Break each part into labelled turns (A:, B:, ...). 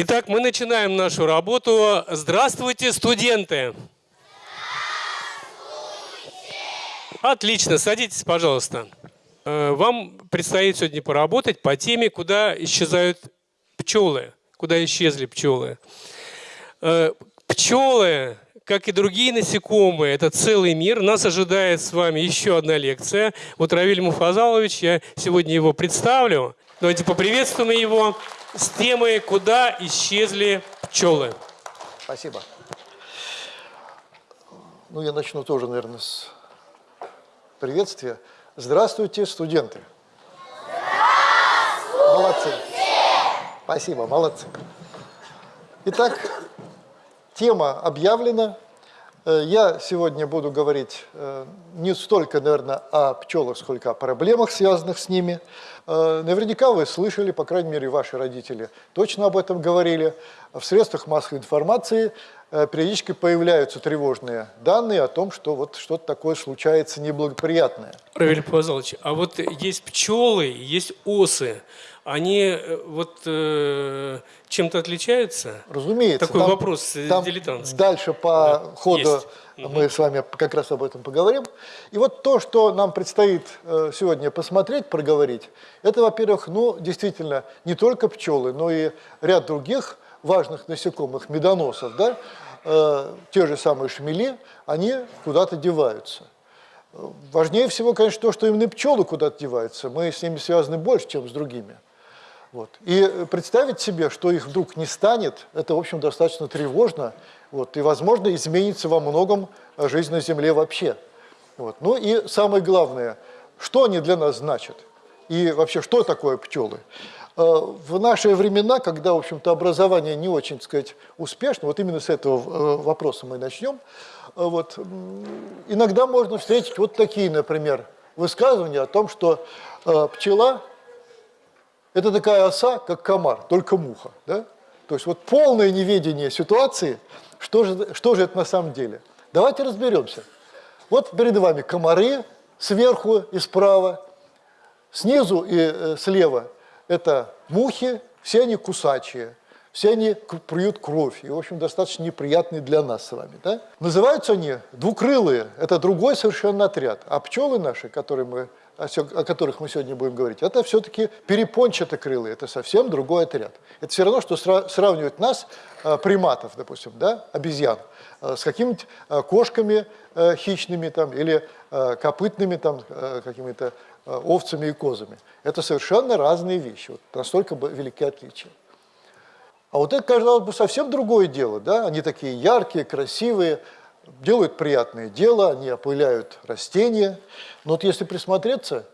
A: Итак, мы начинаем нашу работу. Здравствуйте, студенты! Отлично, садитесь, пожалуйста. Э, Вам предстоит сегодня поработать по теме, куда исчезают пчелы, куда исчезли пчелы. Э, Пчелы, как и другие насекомые, это целый мир. Нас ожидает с вами еще одна лекция. Вот Равиль Муфазалович, я сегодня его представлю. Давайте поприветствуем его с темой «Куда исчезли пчелы?».
B: Спасибо. Ну, я начну тоже, наверное, с приветствия. Здравствуйте, студенты. Здравствуйте! Молодцы. Спасибо, молодцы. Итак, тема объявлена. Э, Я сегодня буду говорить э, не столько, наверное, о пчелах, сколько о проблемах, связанных с ними. Э, Наверняка вы слышали, по крайней мере, ваши родители точно об этом говорили. В средствах массовой информации периодически появляются тревожные данные о том, что вот что-то такое случается неблагоприятное.
A: Равиль Муфазалович, а вот есть пчелы, есть осы. Они э, вот э, чем-то отличаются?
B: Разумеется.
A: Такой
B: там-
A: вопрос э,
B: там
A: дилетантский.
B: Дальше по
A: Да,
B: ходу
A: есть.
B: мы с вами как раз об этом поговорим. И вот то, что нам предстоит э, сегодня посмотреть, проговорить, это, во-первых, ну, действительно, не только пчелы, но и ряд других важных насекомых, медоносов, да, э, те же самые шмели, они куда-то деваются. Важнее всего, конечно, то, что именно пчелы куда-то деваются. Мы с ними связаны больше, чем с другими. Вот. И э, представить себе, что их вдруг не станет, это, в общем, достаточно тревожно. Вот. И, возможно, изменится во многом жизнь на Земле вообще. Вот. Ну и самое главное, что они для нас значат? И вообще, что такое пчелы? Э, В наши времена, когда, в общем-то, образование не очень, так сказать, успешно, вот именно с этого э, вопроса мы начнем, вот, иногда можно встретить вот такие, например, высказывания о том, что пчела это такая оса, как комар, только муха. Да? То есть вот полное неведение ситуации, что же, что же это на самом деле. Давайте разберемся. Вот перед вами комары сверху и справа, снизу и э, слева это мухи, все они кусачие, все они плюют кровь, и, в общем, достаточно неприятные для нас с вами. Да? Называются они двукрылые, это другой совершенно отряд. А пчелы наши, которые мы, о которых мы сегодня будем говорить, это все-таки перепончатокрылые, это совсем другой отряд. Это все равно, что сра- сравнивать нас, э, приматов, допустим, да, обезьян, э, с какими-нибудь э, кошками хищными там, или копытными там, какими-то овцами и козами. Это совершенно разные вещи, вот настолько велики отличия. А вот это, казалось бы, совсем другое дело, да? Они такие яркие, красивые, делают приятное дело, они опыляют растения. Но вот если присмотреться,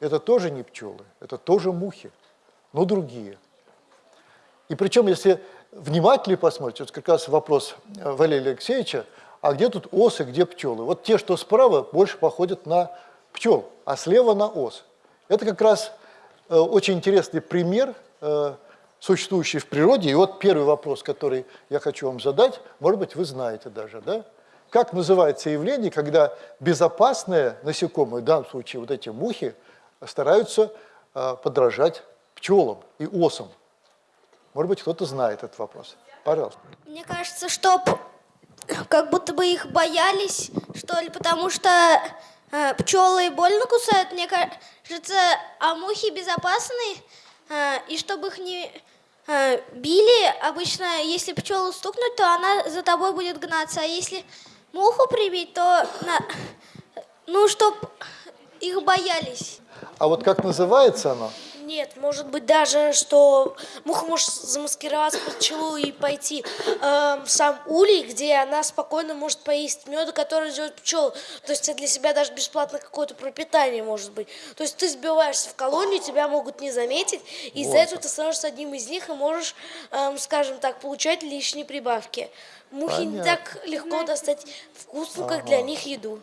B: это тоже не пчелы, это тоже мухи, но другие. И причем, если внимательнее посмотреть, вот как раз вопрос э, Валерия Алексеевича, а где тут осы, где пчелы? Вот те, что справа, больше походят на пчел, а слева на ос. Это как раз э, очень интересный пример, э, существующий в природе. И вот первый вопрос, который я хочу вам задать, может быть, вы знаете даже, да? Как называется явление, когда безопасные насекомые, в данном случае вот эти мухи, стараются э, подражать пчелам и осам? Может быть, кто-то знает этот вопрос. Пожалуйста.
C: Мне кажется, что как будто бы их боялись, что ли, потому что э, пчелы больно кусают, мне кажется, а мухи безопасны, э, и чтобы их не э, били, обычно, если пчелу стукнуть, то она за тобой будет гнаться, а если муху прибить, то, на- ну, чтоб их боялись.
B: А вот как называется оно?
D: Нет, может быть даже, что муха может замаскироваться под пчелу и пойти эм, в сам улей, где она спокойно может поесть меда, который делает пчел. То есть это для себя даже бесплатно какое-то пропитание может быть. То есть ты сбиваешься в колонию, тебя могут не заметить, и из-за этого ты становишься одним из них и можешь, эм, скажем так, получать лишние прибавки. Мухи не
B: Понятно.
D: так легко достать вкусную, как для них еду.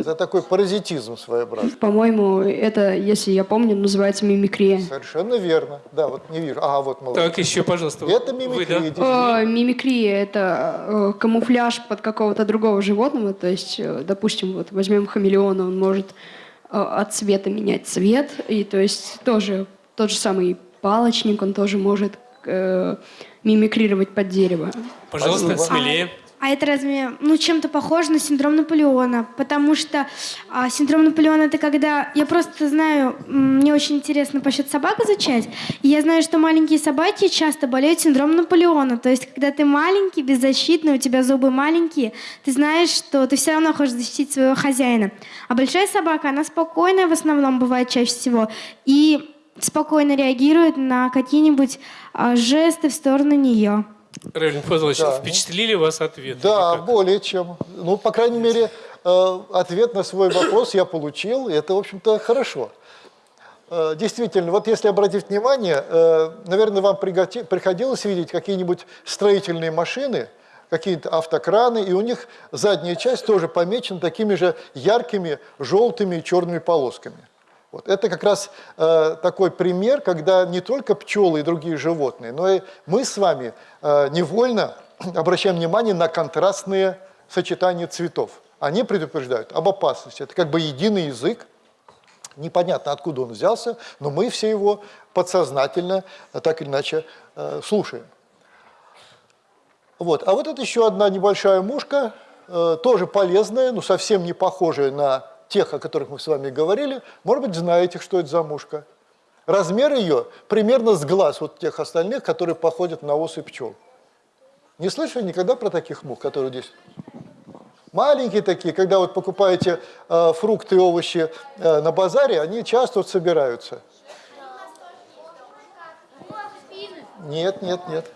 B: Это такой паразитизм своеобразный.
E: По-моему, это, если я помню, называется мимикрия.
B: Совершенно верно. Да, вот не вижу. Ага, вот молодец.
A: Так, еще, пожалуйста.
B: Это
A: вы,
B: мимикрия.
A: да?
B: действительно.
E: Э, мимикрия – это э, камуфляж под какого-то другого животного. То есть, э, допустим, вот возьмем хамелеона, он может от цвета менять цвет. И то есть тоже тот же самый палочник, он тоже может э, мимикрировать под дерево.
A: Пожалуйста,
B: Спасибо.
A: смелее.
F: А это разве, ну, чем-то похоже на синдром Наполеона? Потому что а, синдром Наполеона это когда, я просто знаю, мне очень интересно по счет собак изучать, и я знаю, что маленькие собаки часто болеют синдромом Наполеона. То есть, когда ты маленький, беззащитный, у тебя зубы маленькие, ты знаешь, что ты все равно хочешь защитить своего хозяина. А большая собака, она спокойная в основном бывает чаще всего, и спокойно реагирует на какие-нибудь а, жесты в сторону нее.
A: Равиль Фазлович,
B: Да.
A: впечатлили вас ответы?
B: Да, более чем. Ну, по крайней мере, э, ответ на свой вопрос я получил, и это, в общем-то, хорошо. Э, Действительно, вот если обратить внимание, э, наверное, вам приходилось видеть какие-нибудь строительные машины, какие-то автокраны, и у них задняя часть тоже помечена такими же яркими желтыми и черными полосками. Вот. Это как раз э, такой пример, когда не только пчелы и другие животные, но и мы с вами э, невольно обращаем внимание на контрастные сочетания цветов. Они предупреждают об опасности. Это как бы единый язык, непонятно откуда он взялся, но мы все его подсознательно, э, так или иначе, э, слушаем. Вот. А вот это еще одна небольшая мушка, э, тоже полезная, но совсем не похожая на тех, о которых мы с вами говорили. Может быть, знаете, что это за мушка. Размер ее примерно с глаз вот тех остальных, которые походят на осы пчел. Не слышали никогда про таких мух, которые здесь? Маленькие такие, когда вот покупаете э, фрукты и овощи э, на базаре, они часто вот собираются. Нет, нет, нет.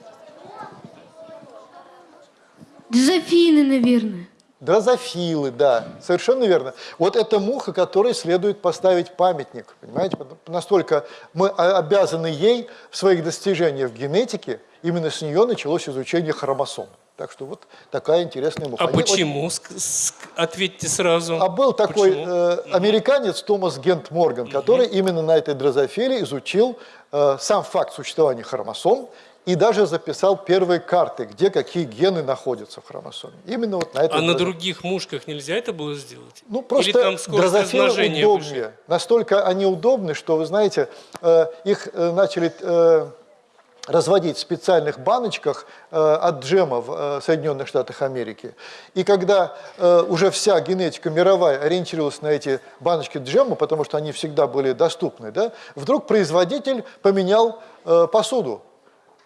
F: Дзофины, наверное.
B: Дрозофилы, да, совершенно верно. Вот это муха, которой следует поставить памятник, понимаете? Настолько мы обязаны ей в своих достижениях в генетике, именно с нее началось изучение хромосом. Так что вот такая интересная муха.
A: А
B: Они очень-
A: почему? Ск- Ответьте сразу.
B: А был такой
A: Почему?
B: э, американец Томас Гент Морган, который именно на этой дрозофиле изучил э, сам факт существования хромосом и даже записал первые карты, где какие гены находятся в хромосоме. Именно вот на этой
A: А на других мушках нельзя это было сделать?
B: Ну,
A: Или
B: просто
A: там скорость
B: дрозофилы удобнее.
A: выше?
B: Настолько они удобны, что, вы знаете, э, их э, начали э, разводить в специальных баночках э, от джема в э, Соединенных Штатах Америки. И когда э, уже вся генетика мировая ориентировалась на эти баночки джема, потому что они всегда были доступны, да, вдруг производитель поменял посуду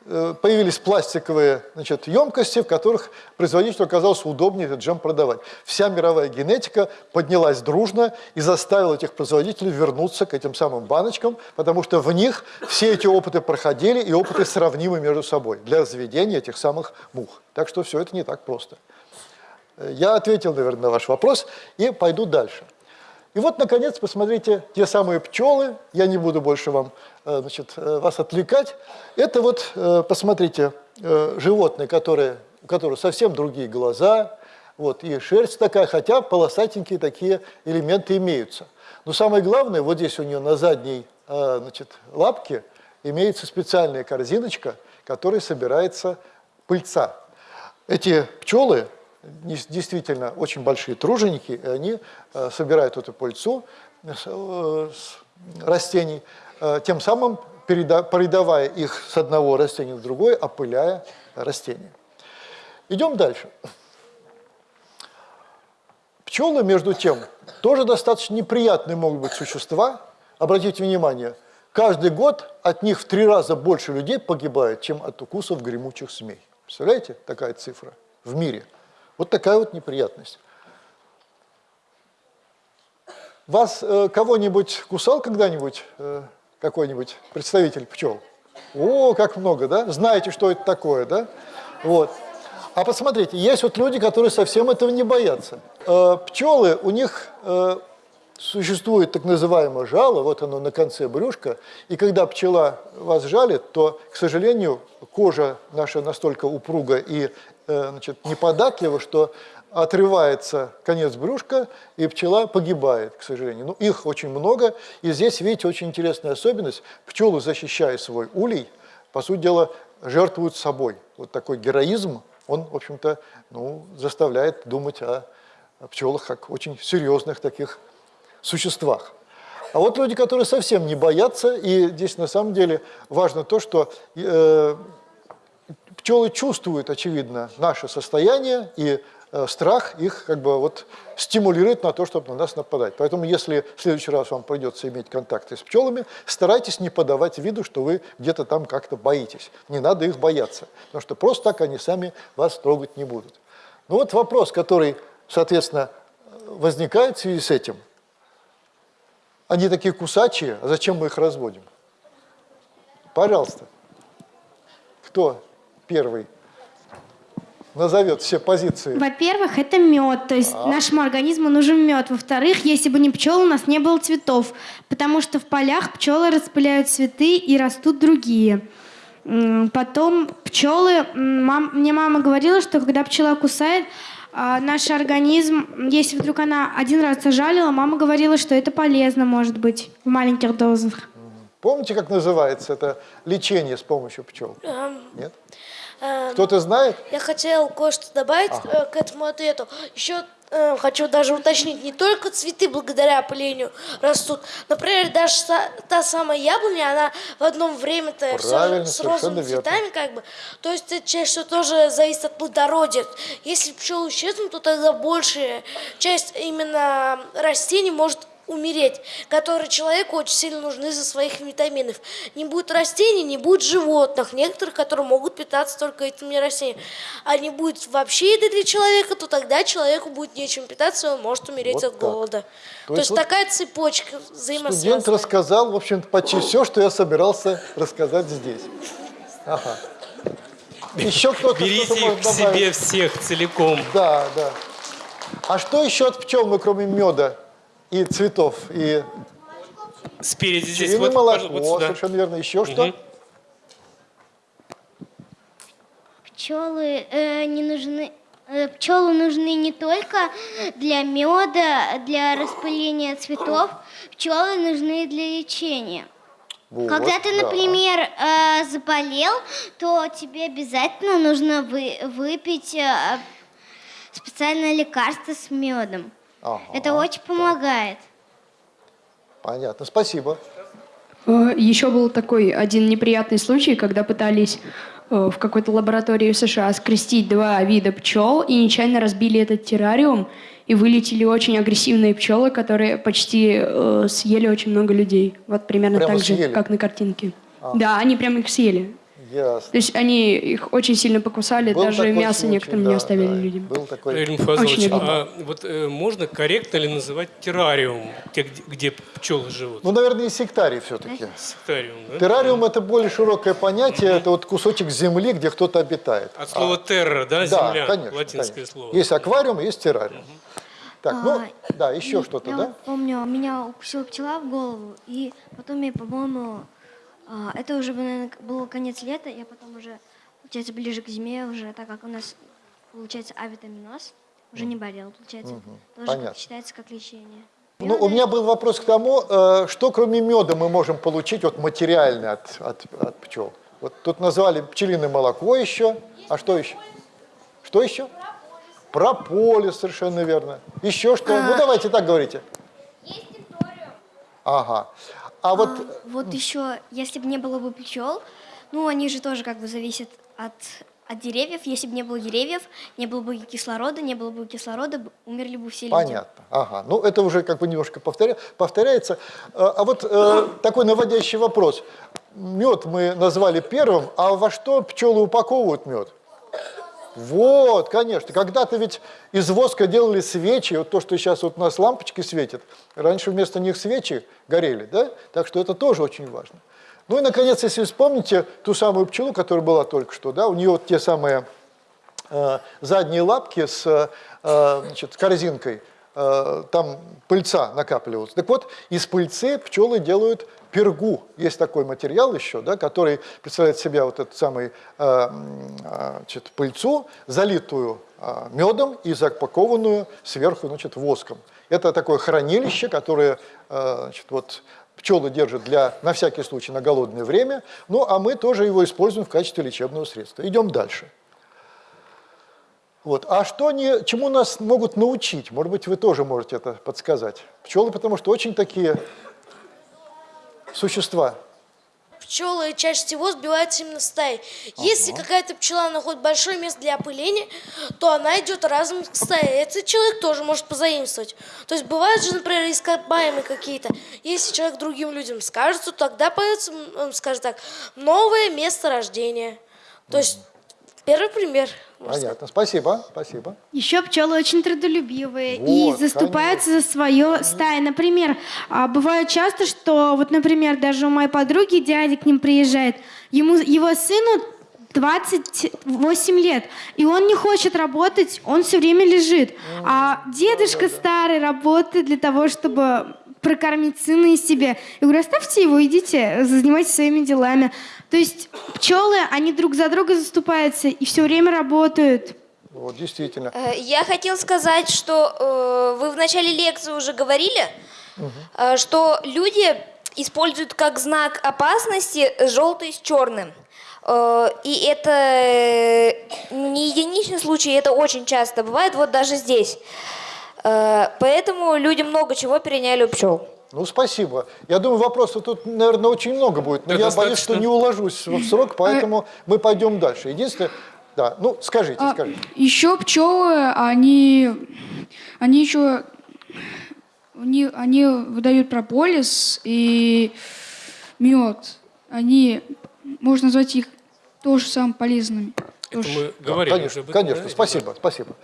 B: появились пластиковые значит, емкости, в которых производителю оказалось удобнее этот джем продавать. Вся мировая генетика поднялась дружно и заставила этих производителей вернуться к этим самым баночкам, потому что в них все эти опыты проходили, и опыты сравнимы между собой для разведения этих самых мух. Так что все это не так просто. Э, Я ответил, наверное, на ваш вопрос и пойду дальше. И вот, наконец, посмотрите, те самые пчелы, я не буду больше вам, э, значит, э, вас отвлекать. Это вот, э, посмотрите, животные, которые, у которых совсем другие глаза, вот, и шерсть такая, хотя полосатенькие такие элементы имеются. Но самое главное, вот здесь у нее на задней значит, лапке имеется специальная корзиночка, которой собирается пыльца. Эти пчелы действительно очень большие труженики, и они э, собирают эту пыльцу э, с растений, э, тем самым переда- передавая их с одного растения в другое, опыляя растения. Идем дальше. Пчелы, между тем, тоже достаточно неприятные могут быть существа. Обратите внимание, каждый год от них в три раза больше людей погибает, чем от укусов гремучих змей. Представляете, такая цифра в мире? Вот такая вот неприятность. Вас э, кого-нибудь кусал когда-нибудь э, какой-нибудь представитель пчел? О, как много, да? Знаете, что это такое, да? Вот. А посмотрите, есть вот люди, которые совсем этого не боятся. Э, пчелы, у них э, существует так называемое жало, вот оно на конце брюшка, и когда пчела вас жалит, то, к сожалению, кожа наша настолько упруга и значит, неподатлива, что отрывается конец брюшка, и пчела погибает, к сожалению. Ну, их очень много, и здесь, видите, очень интересная особенность. Пчелы, защищая свой улей, по сути дела, жертвуют собой. Вот такой героизм, он, в общем-то, ну, заставляет думать о, о пчелах как очень серьезных таких существах. А вот люди, которые совсем не боятся, и здесь на самом деле важно то, что э, пчелы чувствуют, очевидно, наше состояние, и э, страх их как бы вот стимулирует на то, чтобы на нас нападать. Поэтому если в следующий раз вам придется иметь контакты с пчелами, старайтесь не подавать виду, что вы где-то там как-то боитесь. Не надо их бояться, потому что просто так они сами вас трогать не будут. Ну вот вопрос, который, соответственно, возникает в связи с этим. Они такие кусачие, а зачем мы их разводим? Пожалуйста. Кто первый назовет все позиции?
F: Во-первых, это мед, то есть нашему организму нужен мед. Во-вторых, если бы не пчелы, у нас не было цветов, потому что в полях пчелы распыляют цветы и растут другие. Потом пчелы, мам- мне мама говорила, что когда пчела кусает, а, наш организм, если вдруг она один раз зажалила, мама говорила, что это полезно может быть в маленьких дозах.
B: Помните, как называется это лечение с помощью пчел?
D: Эм,
B: Нет?
D: Эм,
B: Кто-то знает?
D: Я хотел кое-что добавить э, к этому ответу. Еще э, хочу даже уточнить, не только цветы благодаря опылению растут. Например, даже са- та самая яблоня, она в одном время-то с розовыми цветами как бы. То есть это чаще всего тоже зависит от плодородия. Если пчелы исчезнут, то тогда большая часть именно растений может умереть, которые человеку очень сильно нужны за своих витаминов. Не будет растений, не будет животных, некоторых, которые могут питаться только этими растениями. А не будет вообще еды для человека, то тогда человеку будет нечем питаться, и он может умереть
B: Вот
D: от
B: так.
D: голода.
B: То
D: То,
B: есть
D: есть
B: вот
D: такая цепочка взаимосвязанная.
B: Студент рассказал, в общем-то, почти все, что я собирался рассказать здесь. Ага. Еще кто-то
A: Берите
B: что-то
A: их к себе
B: добавить?
A: всех целиком.
B: Да, да. А что еще от пчел мы, кроме меда и цветов, и
A: Спереди здесь,
B: пчелиное
A: вот,
B: молоко,
A: вот сюда.
B: совершенно верно. Еще что?
A: Мгм.
G: Пчелы э, не нужны. э, Пчелы нужны не только для меда, для распыления цветов. Пчелы нужны для лечения.
B: Вот,
G: Когда ты,
B: да.
G: например, э, заболел, то тебе обязательно нужно вы- выпить э, специальное лекарство с медом.
B: Ага,
G: Это очень помогает.
B: Понятно, спасибо.
E: Э, Еще был такой один неприятный случай, когда пытались э, в какой-то лаборатории в США скрестить два вида пчел и нечаянно разбили этот террариум, и вылетели очень агрессивные пчелы, которые почти э, съели очень много людей. Вот примерно
B: Прямо
E: так
B: съели?
E: же, как на картинке. Да, они прямо их съели.
B: Ясно.
E: То есть они их очень сильно покусали,
B: Был
E: даже мясо
B: случай,
E: некоторым
B: да,
E: не оставили
B: да,
E: людям.
B: Был такой.
E: Очень обидно.
A: а вот э, можно корректно ли называть террариум, те, где, где пчелы живут?
B: Ну, наверное, сектарий все-таки.
A: Сектариум, да?
B: Террариум – это более широкое понятие, это вот кусочек земли, где кто-то обитает.
A: От слова терра, да,
B: Да,
A: земля,
B: конечно,
A: латинское
B: конечно.
A: слово.
B: Есть аквариум, есть террариум. Так, ну,
H: А,
B: да, еще что-то, да?
H: помню, меня укусила пчела в голову, и потом я, по-моему, а, это уже, наверное, был конец лета, я потом уже, получается, ближе к зиме уже, так как у нас, получается, авитаминоз, уже не болел, получается. Тоже как-
B: понятно.
H: считается как лечение.
B: Ну, у меня был вопрос к тому, э, что кроме меда мы можем получить вот материально от, от, от пчел. Вот тут назвали пчелиное молоко еще, а что еще? Что еще? Прополис, совершенно верно. Еще что? Ну, давайте так говорите. Ага. А вот,
H: А, вот еще, если бы не было бы пчел, ну, они же тоже как бы зависят от, от деревьев. Если бы не было деревьев, не было бы кислорода, не было бы кислорода, умерли бы все люди.
B: Понятно. Ага. Ну, это уже как бы немножко повторя... повторяется. Э, А вот э, такой наводящий вопрос. Мед мы назвали первым, а во что пчелы упаковывают мед? Вот, конечно. Когда-то ведь из воска делали свечи, вот то, что сейчас вот у нас лампочки светят, раньше вместо них свечи горели, да? Так что это тоже очень важно. Ну и, наконец, если вспомните ту самую пчелу, которая была только что, да, у нее вот те самые э, задние лапки с э, значит, корзинкой, там пыльца накапливалась. Так вот, из пыльцы пчелы делают пергу. Есть такой материал еще, да, который представляет себя вот эту самую э, а, значит, пыльцу, залитую а, медом и запакованную сверху значит, воском. Это такое хранилище, которое э, значит, вот, пчелы держат для, на всякий случай на голодное время, ну а мы тоже его используем в качестве лечебного средства. Идем дальше. Вот. А что они, чему нас могут научить? Может быть, вы тоже можете это подсказать. Пчелы, потому что очень такие существа.
D: Пчелы чаще всего сбиваются именно стаи. Если какая-то пчела находит большое место для опыления, то она идет разом к стае. Этот человек тоже может позаимствовать. То есть бывают же, например, ископаемые какие-то. Если человек другим людям скажет, то тогда появится, м, он скажет так, новое место рождения. То есть первый пример.
B: Понятно. Спасибо. Спасибо.
F: Еще пчелы очень трудолюбивые
B: Вот,
F: и заступаются за свое стаи. Например, а, бывает часто, что вот, например, даже у моей подруги дядя к ним приезжает, ему, его сыну 28 лет, и он не хочет работать, он все время лежит. А дедушка старый работает для того, чтобы прокормить сына и себе. Я говорю, оставьте его, идите, занимайтесь своими делами. То есть пчелы, они друг за друга заступаются и все время работают.
B: Вот, действительно.
I: Э, Я хотел сказать, что э, вы в начале лекции уже говорили, э, что люди используют как знак опасности желтый с черным. Э, и это э, не единичный случай, это очень часто бывает, вот даже здесь. Э, поэтому люди много чего переняли у пчел.
B: Ну, спасибо. Я думаю, вопросов тут, наверное, очень много будет, но
A: Да,
B: я боюсь, что
A: достаточно.
B: не уложусь в срок, поэтому мы пойдем дальше. Единственное, да, ну, скажите,
E: А,
B: скажите.
E: еще пчелы, они, они еще, они, они выдают прополис и мед. Они, можно назвать их тоже самым полезными.
A: Это мы
B: Да,
A: говорили
B: конечно,
A: уже
B: конечно,
A: да?
B: спасибо, спасибо.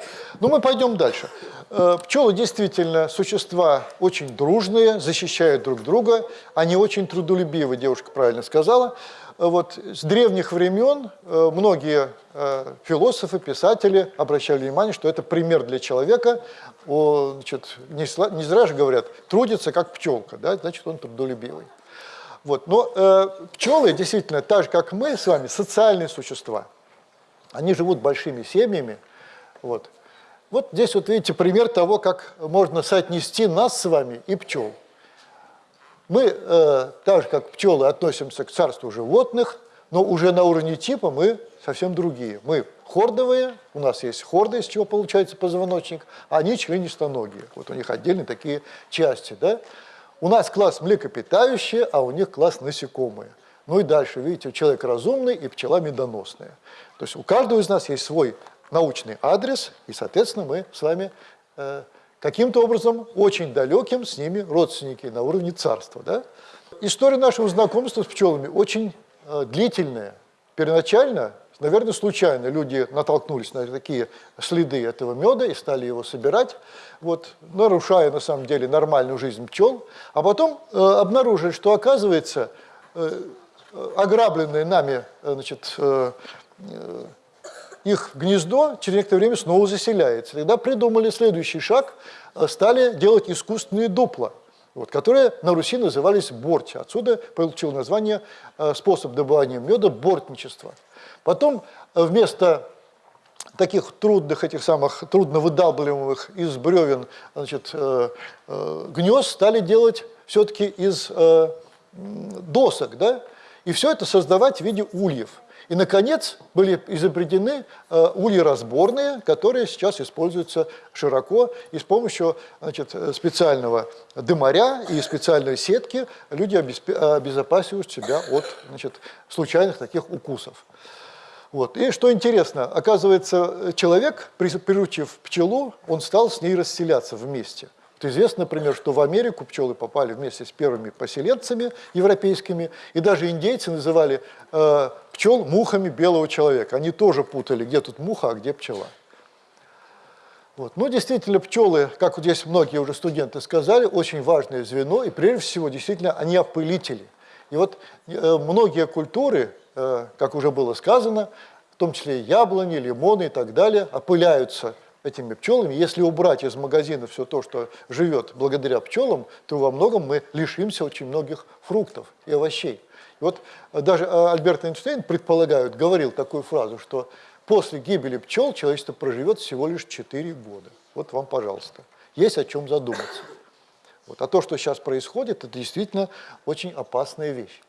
B: Ну, мы пойдем дальше. Э, Пчелы действительно существа очень дружные, защищают друг друга, они очень трудолюбивы, девушка правильно сказала. Э, Вот с древних времен э, многие философы, писатели обращали внимание, что это пример для человека. О, значит, не, не зря же говорят, трудится как пчелка, да, значит, он трудолюбивый. Вот. Но э, пчелы действительно, так же как мы с вами, социальные существа. Они живут большими семьями. Вот. вот здесь вот видите пример того, как можно соотнести нас с вами и пчел. Мы, э, так же как пчелы, относимся к царству животных, но уже на уровне типа мы совсем другие. Мы хордовые, у нас есть хорда, из чего получается позвоночник, а они членистоногие. Вот у них отдельные такие части. Да? У нас класс млекопитающие, а у них класс насекомые. Ну и дальше, видите, человек разумный и пчела медоносная. То есть у каждого из нас есть свой научный адрес, и, соответственно, мы с вами э, каким-то образом очень далеким с ними родственники на уровне царства. Да? История нашего знакомства с пчелами очень э, длительная. Первоначально, наверное, случайно люди натолкнулись на такие следы этого меда и стали его собирать, вот, нарушая на самом деле нормальную жизнь пчел, а потом э, обнаружили, что оказывается э, ограбленные нами э, значит, э, э, их гнездо через некоторое время снова заселяется. Тогда придумали следующий шаг, э, стали делать искусственные дупла, вот, которые на Руси назывались борти. Отсюда получил название э, способ добывания меда – бортничество. Потом э, вместо таких трудных, этих самых трудно выдалбливаемых из бревен значит, э, э, гнезд стали делать все-таки из э, досок, да? И все это создавать в виде ульев. И, наконец, были изобретены э, ульи разборные, которые сейчас используются широко, и с помощью значит, специального дымаря и специальной сетки люди обезопасивают себя от значит, случайных таких укусов. Вот. И что интересно, оказывается, человек, при- приручив пчелу, он стал с ней расселяться вместе. Вот известно, например, что в Америку пчелы попали вместе с первыми поселенцами европейскими, и даже индейцы называли э, пчел мухами белого человека. Они тоже путали, где тут муха, а где пчела. Вот. Ну, действительно, пчелы, как вот здесь многие уже студенты сказали, очень важное звено, и прежде всего, действительно, они опылители. И вот э, многие культуры, э, как уже было сказано, в том числе яблони, лимоны и так далее, опыляются этими пчелами. Если убрать из магазина все то, что живет благодаря пчелам, то во многом мы лишимся очень многих фруктов и овощей. И вот э, даже э, Альберт Эйнштейн предполагает, говорил такую фразу, что после гибели пчел человечество проживет всего лишь 4 года. Вот вам, пожалуйста. Есть о чем задуматься. Вот. А то, что сейчас происходит, это действительно очень опасная вещь.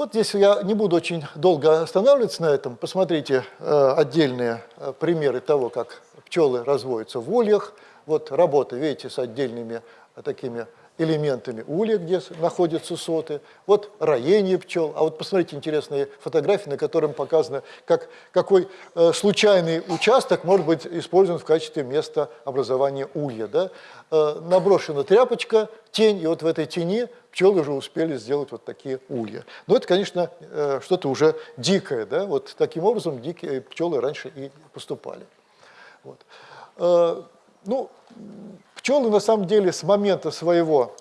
B: Вот здесь я не буду очень долго останавливаться на этом. Посмотрите э, отдельные э, примеры того, как пчелы разводятся в ульях. Вот работа, видите, с отдельными э, такими элементами улья, где находятся соты, вот роение пчел. А вот посмотрите интересные фотографии, на котором показано, как, какой э, случайный участок может быть использован в качестве места образования улья. Да? Э, наброшена тряпочка, тень, и вот в этой тени пчелы уже успели сделать вот такие улья. Но это, конечно, э, что-то уже дикое. Да? Вот таким образом дикие пчелы раньше и поступали. Вот. Э, Ну, пчелы на самом деле с момента своего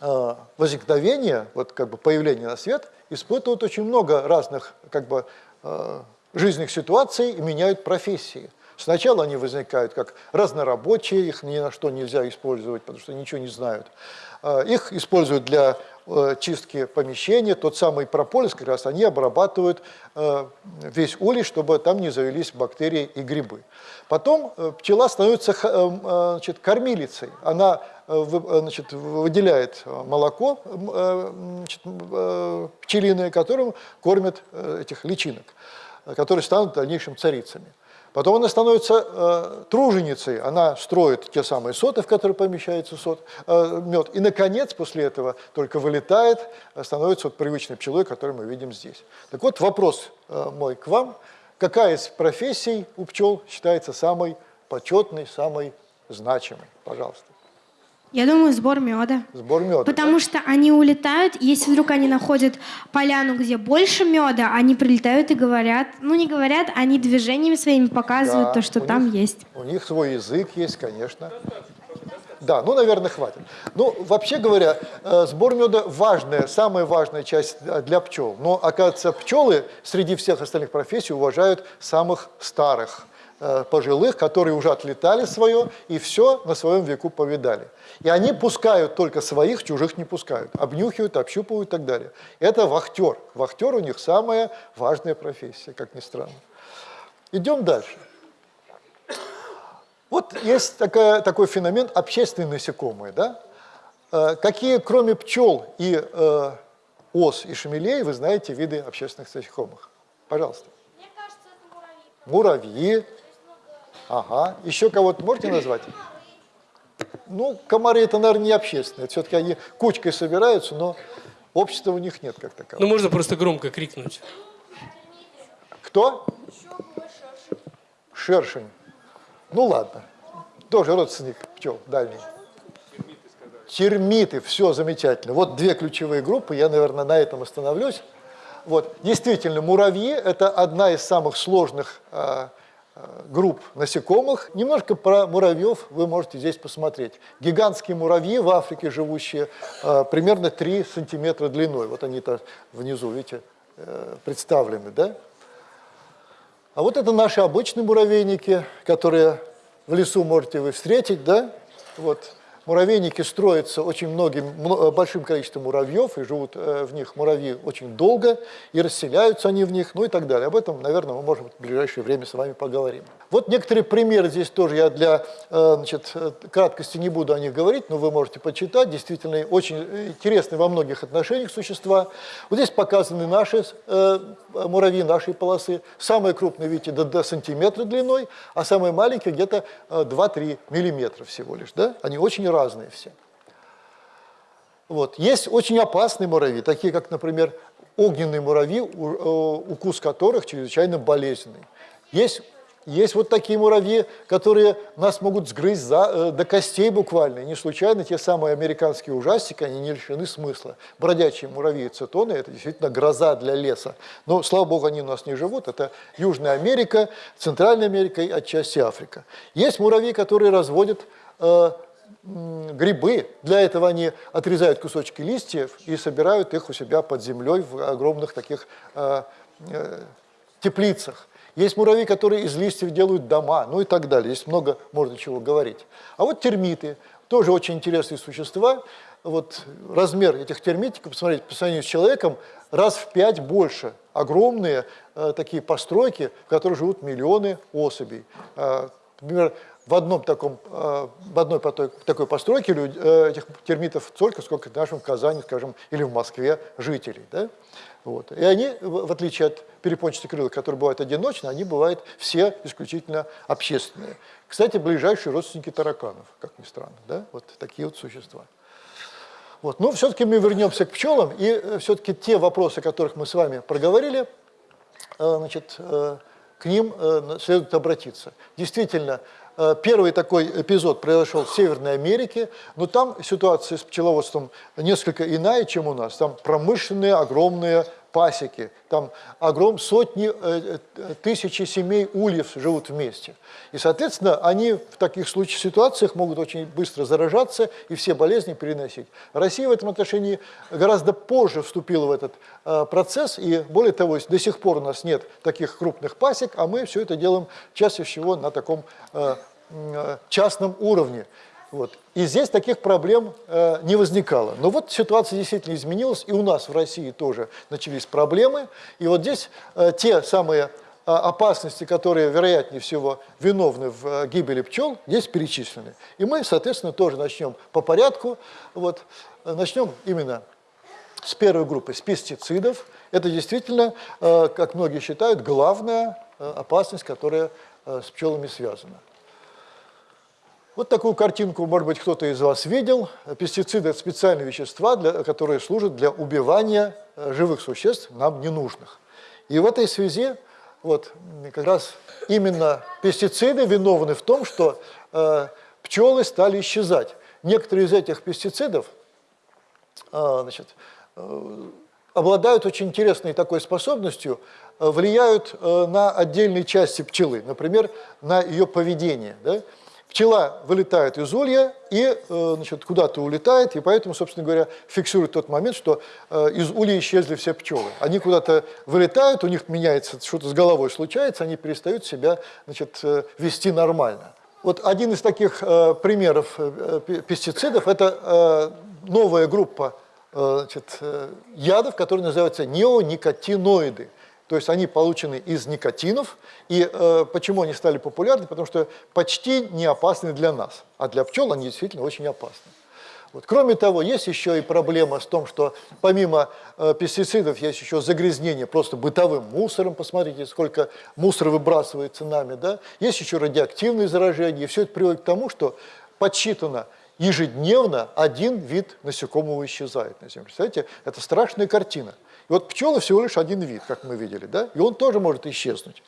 B: э, возникновения, вот как бы появления на свет, испытывают очень много разных как бы э, жизненных ситуаций и меняют профессии. Сначала они возникают как разнорабочие, их ни на что нельзя использовать, потому что ничего не знают. Э, Их используют для чистки помещения, тот самый прополис, как раз они обрабатывают э, весь улей, чтобы там не завелись бактерии и грибы. Потом э, пчела становится э, э, значит, кормилицей. Она э, э, значит, выделяет э, молоко э, значит, э, пчелиное, которым кормят э, этих личинок, э, которые станут в дальнейшем царицами. Потом она становится э, труженицей, она строит те самые соты, в которые помещается сот, э, мед. И, наконец, после этого только вылетает, э, становится вот привычной пчелой, которую мы видим здесь. Так вот, вопрос э, мой к вам. Какая из профессий у пчел считается самой почетной, самой значимой? Пожалуйста.
F: Я думаю, сбор меда.
B: Сбор меда.
F: Потому что они улетают, если вдруг они находят поляну, где больше меда, они прилетают и говорят, ну не говорят, они движениями своими показывают
B: Да,
F: то, что там
B: них-
F: есть.
B: У них свой язык есть, конечно. Да, ну, наверное, хватит. Ну, вообще говоря, э, сбор меда важная, самая важная часть э, для пчел. Но, оказывается, пчелы среди всех остальных профессий уважают самых старых, пожилых, которые уже отлетали свое и все на своем веку повидали. И они пускают только своих, чужих не пускают. Обнюхивают, общупывают и так далее. Это вахтер. Вахтер у них самая важная профессия, как ни странно. Идем дальше. Вот есть такая, такой феномен общественные насекомые. Да? Э, Какие, кроме пчел и э, ос и шмелей, вы знаете виды общественных насекомых? Пожалуйста. Мне кажется, это муравьи. Ага. Еще кого-то можете назвать? Ну, комары это, наверное, не общественные. Все-таки они кучкой собираются, но общества у них нет как такового.
A: Ну, можно просто громко крикнуть.
B: Кто? Шершень. Ну ладно. Тоже родственник пчел дальний. Термиты, все замечательно. Вот две ключевые группы, я, наверное, на этом остановлюсь. Вот, действительно, муравьи – это одна из самых сложных а, групп насекомых. Немножко про муравьев вы можете здесь посмотреть. Гигантские муравьи в Африке живущие а, примерно 3 сантиметра длиной. Вот они-то внизу, видите, э, представлены, да? А вот это наши обычные муравейники, которые в лесу можете вы встретить, да? Вот. Муравейники строятся очень многим, мно- большим количеством муравьев, и живут э, в них муравьи очень долго, и расселяются они в них, ну и так далее. Об этом, наверное, мы можем в ближайшее время с вами поговорим. Вот некоторые примеры здесь тоже, я для э, значит, э, краткости не буду о них говорить, но вы можете почитать. Действительно, очень интересные во многих отношениях существа. Вот здесь показаны наши э, муравьи, нашей полосы. Самые крупные, видите, до, до сантиметра длиной, а самые маленькие где-то э, 2-3 миллиметра всего лишь. Да? Они очень разные все. Вот. Есть очень опасные муравьи, такие как, например, огненные муравьи, э, укус которых чрезвычайно болезненный. Есть, есть вот такие муравьи, которые нас могут сгрызть за, э, до костей буквально. И не случайно те самые американские ужастики, они не лишены смысла. Бродячие муравьи цитоны – это действительно гроза для леса. Но, слава богу, они у нас не живут. Это Южная Америка, Центральная Америка и отчасти Африка. Есть муравьи, которые разводят э, грибы. Для этого они отрезают кусочки листьев и собирают их у себя под землей в огромных таких э, э, теплицах. Есть муравьи, которые из листьев делают дома, ну и так далее. Здесь много можно чего говорить. А вот термиты, тоже очень интересные существа. Вот размер этих термитиков, посмотрите, по сравнению с человеком, раз в пять больше. Огромные э, такие постройки, в которых живут миллионы особей. Э, например, в одном таком, э, в одной такой постройке э, этих термитов столько, сколько в нашем Казани, скажем, или в Москве жителей. Да? Вот. И они, в отличие от перепончатокрылых, которые бывают одиночно, они бывают все исключительно общественные. Кстати, ближайшие родственники тараканов, как ни странно, да? вот такие вот существа. Вот. Но все-таки мы вернемся к пчелам, и все-таки те вопросы, о которых мы с вами проговорили, значит, к ним следует обратиться. Действительно, Первый такой эпизод произошел в Северной Америке, но там ситуация с пчеловодством несколько иная, чем у нас. Там промышленные огромные пасеки, там огром, сотни, э, э, тысячи семей ульев живут вместе. И, соответственно, они в таких случаях, ситуациях могут очень быстро заражаться и все болезни переносить. Россия в этом отношении гораздо позже вступила в этот э, процесс, и более того, до сих пор у нас нет таких крупных пасек, а мы все это делаем чаще всего на таком э, э частном уровне. Вот. И здесь таких проблем э, не возникало. Но вот ситуация действительно изменилась, и у нас в России тоже начались проблемы. И вот здесь э, те самые э, опасности, которые, вероятнее всего, виновны в э, гибели пчел, здесь перечислены. И мы, соответственно, тоже начнем по порядку. Вот. Начнем именно с первой группы, с пестицидов. Это действительно, э, как многие считают, главная э, опасность, которая э, с пчелами связана. Вот такую картинку, может быть, кто-то из вас видел. Пестициды – это специальные вещества, для, которые служат для убивания э, живых существ, нам ненужных. И в этой связи вот, как раз именно пестициды виновны в том, что э, пчелы стали исчезать. Некоторые из этих пестицидов э, значит, э, обладают очень интересной такой способностью, э, влияют э, на отдельные части пчелы, например, на ее поведение. Да? Пчела вылетает из улья и э, значит, куда-то улетает, и поэтому, собственно говоря, фиксирует тот момент, что э, из улья исчезли все пчелы. Они куда-то вылетают, у них меняется, что-то с головой случается, они перестают себя значит, э, вести нормально. Вот один из таких примеров пестицидов – это новая группа значит, ядов, которые называются неоникотиноиды. То есть они получены из никотинов. И э, почему они стали популярны? Потому что почти не опасны для нас. А для пчел они действительно очень опасны. Вот. Кроме того, есть еще и проблема с том, что помимо э, пестицидов есть еще загрязнение просто бытовым мусором. Посмотрите, сколько мусора выбрасывается нами. Да? Есть еще радиоактивные заражения. И все это приводит к тому, что подсчитано ежедневно один вид насекомого исчезает на Земле. Представляете, это страшная картина. Вот пчелы всего лишь один вид, как мы видели, да? и он тоже может исчезнуть.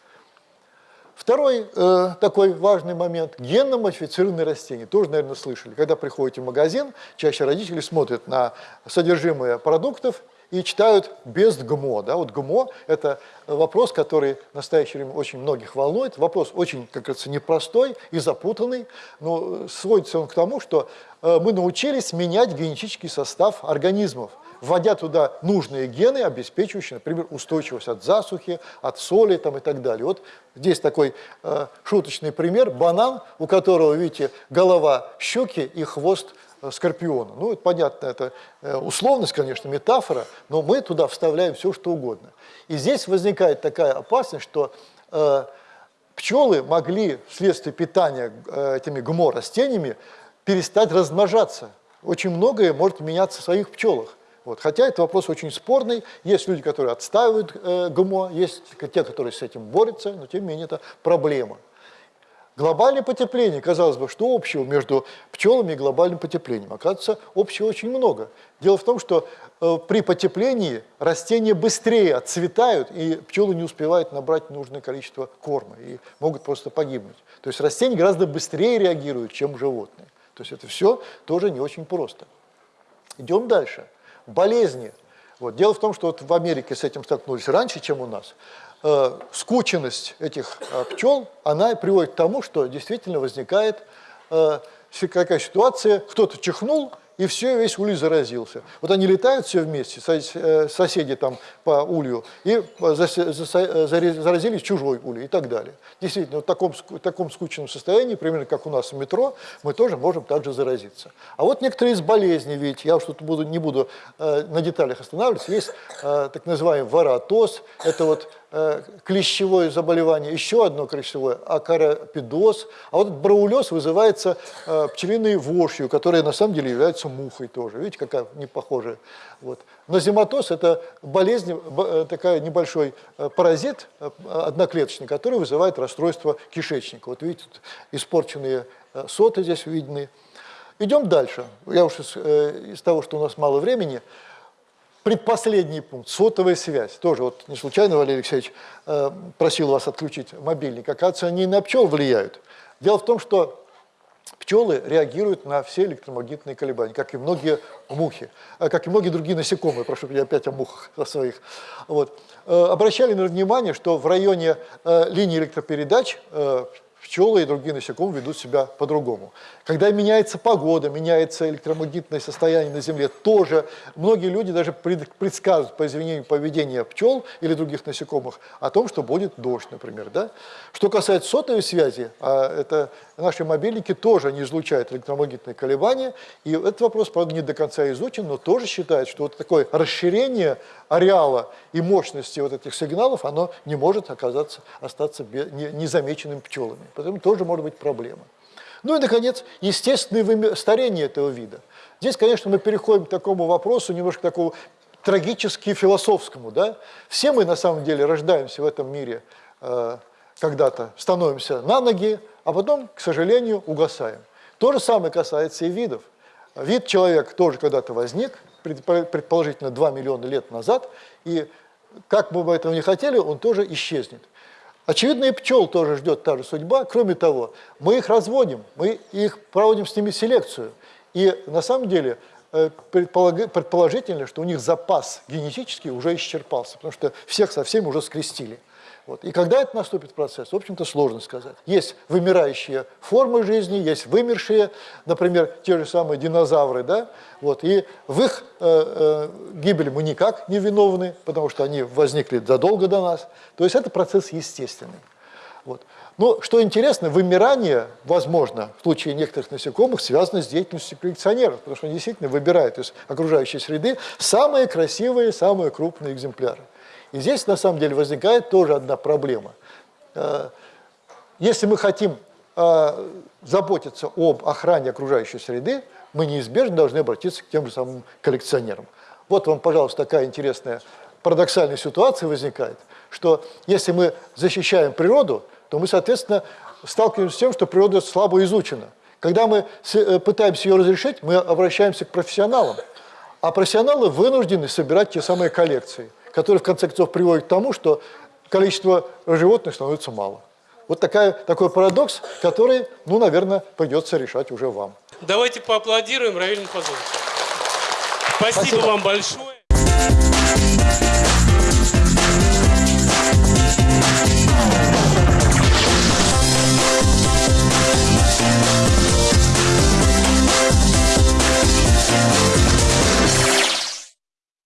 B: Второй э, такой важный момент – генно-модифицированные растения. Тоже, наверное, слышали. Когда приходите в магазин, чаще родители смотрят на содержимое продуктов и читают без ГМО. Да? Вот ГМО – это вопрос, который в настоящее время очень многих волнует. Вопрос очень, как говорится, непростой и запутанный, но сводится он к тому, что э, мы научились менять генетический состав организмов – вводя туда нужные гены, обеспечивающие, например, устойчивость от засухи, от соли там, и так далее. Вот здесь такой э, шуточный пример. Банан, у которого, видите, голова щуки и хвост э, скорпиона. Ну, это понятно, это э, условность, конечно, метафора, но мы туда вставляем все, что угодно. И здесь возникает такая опасность, что э, пчелы могли вследствие питания э, этими ГМО-растениями перестать размножаться. Очень многое может меняться в своих пчелах. Вот. Хотя это вопрос очень спорный. Есть люди, которые отстаивают э, ГМО, есть те, которые с этим борются, но тем не менее это проблема. Глобальное потепление, казалось бы, что общего между пчелами и глобальным потеплением? Оказывается, общего очень много. Дело в том, что э, при потеплении растения быстрее отцветают, и пчелы не успевают набрать нужное количество корма, и могут просто погибнуть. То есть растения гораздо быстрее реагируют, чем животные. То есть это все тоже не очень просто. Идем дальше болезни. Вот. Дело в том, что вот в Америке с этим столкнулись раньше, чем у нас. Э, скученность этих э, пчел, она приводит к тому, что действительно возникает э, какая ситуация, кто-то чихнул, и все, весь улей заразился. Вот они летают все вместе, э, соседи там по улью, и заразились чужой улей и так далее. Действительно, в таком, в таком скучном состоянии, примерно как у нас в метро, мы тоже можем также заразиться. А вот некоторые из болезней, ведь я что-то буду, не буду э, на деталях останавливаться, есть э, так называемый варатоз, это вот клещевое заболевание, еще одно клещевое, акарапидоз. А вот браулез вызывается э, пчелиной вошью, которая на самом деле является мухой тоже. Видите, какая не похожая. Вот. Назематоз – это болезнь, э, такая небольшой паразит одноклеточный, который вызывает расстройство кишечника. Вот видите, испорченные соты здесь видны. Идем дальше. Я уж из, э, из того, что у нас мало времени, предпоследний пункт, сотовая связь. Тоже вот не случайно Валерий Алексеевич э, просил вас отключить мобильник. Оказывается, они и на пчел влияют. Дело в том, что Пчелы реагируют на все электромагнитные колебания, как и многие мухи, э, как и многие другие насекомые, прошу, я опять о мухах о своих. Вот. Э, Обращали на внимание, что в районе э, линии электропередач пчелы и другие насекомые ведут себя по-другому. Когда меняется погода, меняется электромагнитное состояние на Земле, тоже многие люди даже пред- предсказывают по изменению поведения пчел или других насекомых о том, что будет дождь, например. Да? Что касается сотовой связи, а это наши мобильники тоже не излучают электромагнитные колебания, и этот вопрос, правда, не до конца изучен, но тоже считает, что вот такое расширение ареала и мощности вот этих сигналов, оно не может оказаться, остаться незамеченным пчелами. Поэтому тоже может быть проблема. Ну и, наконец, естественное старение этого вида. Здесь, конечно, мы переходим к такому вопросу, немножко такому трагически философскому. Да? Все мы, на самом деле, рождаемся в этом мире э, когда-то, становимся на ноги, а потом, к сожалению, угасаем. То же самое касается и видов. Вид человек тоже когда-то возник, предпо- предположительно 2 миллиона лет назад, и как бы мы этого не хотели, он тоже исчезнет. Очевидно, и пчел тоже ждет та же судьба. Кроме того, мы их разводим, мы их проводим с ними селекцию. И на самом деле э, предположительно, что у них запас генетический уже исчерпался, потому что всех со всеми уже скрестили. Вот. И когда это наступит процесс, в общем-то, сложно сказать. Есть вымирающие формы жизни, есть вымершие, например, те же самые динозавры, да, вот, и в их э, э, гибели мы никак не виновны, потому что они возникли задолго до нас. То есть это процесс естественный. Вот. Но что интересно, вымирание, возможно, в случае некоторых насекомых, связано с деятельностью коллекционеров, потому что они действительно выбирают из окружающей среды самые красивые, самые крупные экземпляры. И здесь, на самом деле, возникает тоже одна проблема. Э, Если мы хотим э, заботиться об охране окружающей среды, мы неизбежно должны обратиться к тем же самым коллекционерам. Вот вам, пожалуйста, такая интересная парадоксальная ситуация возникает, что если мы защищаем природу, то мы, соответственно, сталкиваемся с тем, что природа слабо изучена. Когда мы э, пытаемся ее разрешить, мы обращаемся к профессионалам. А профессионалы вынуждены собирать те самые коллекции, которые в конце концов приводят к тому, что количество животных становится мало. Вот такая, такой парадокс, который, ну, наверное, придется решать уже вам.
A: Давайте поаплодируем Равиль Пазовичу. Спасибо,
B: Спасибо.
A: вам большое.